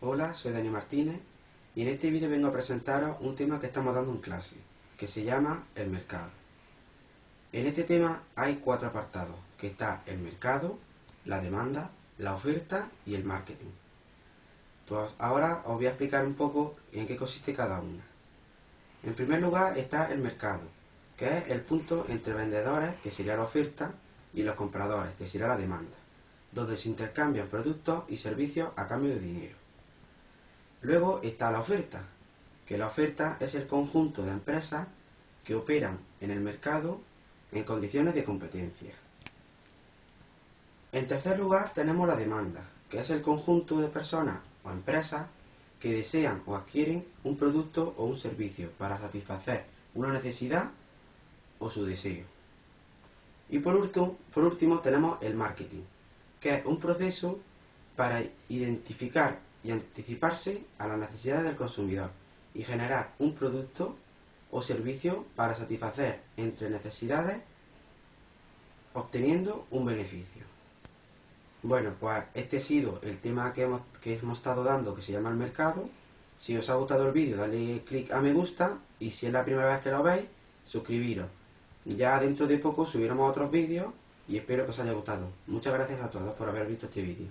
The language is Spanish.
Hola, soy Dani Martínez y en este vídeo vengo a presentaros un tema que estamos dando en clase, que se llama el mercado. En este tema hay cuatro apartados, que está el mercado, la demanda, la oferta y el marketing. Pues ahora os voy a explicar un poco en qué consiste cada una. En primer lugar está el mercado, que es el punto entre vendedores, que sería la oferta, y los compradores, que sería la demanda, donde se intercambian productos y servicios a cambio de dinero. Luego está la oferta, que la oferta es el conjunto de empresas que operan en el mercado en condiciones de competencia. En tercer lugar tenemos la demanda, que es el conjunto de personas o empresas que desean o adquieren un producto o un servicio para satisfacer una necesidad o su deseo. Y por último, por último tenemos el marketing, que es un proceso para identificar y anticiparse a las necesidades del consumidor y generar un producto o servicio para satisfacer entre necesidades obteniendo un beneficio. Bueno, pues este ha sido el tema que hemos, que hemos estado dando que se llama el mercado. Si os ha gustado el vídeo, dale clic a me gusta y si es la primera vez que lo veis, suscribiros. Ya dentro de poco subiremos otros vídeos y espero que os haya gustado. Muchas gracias a todos por haber visto este vídeo.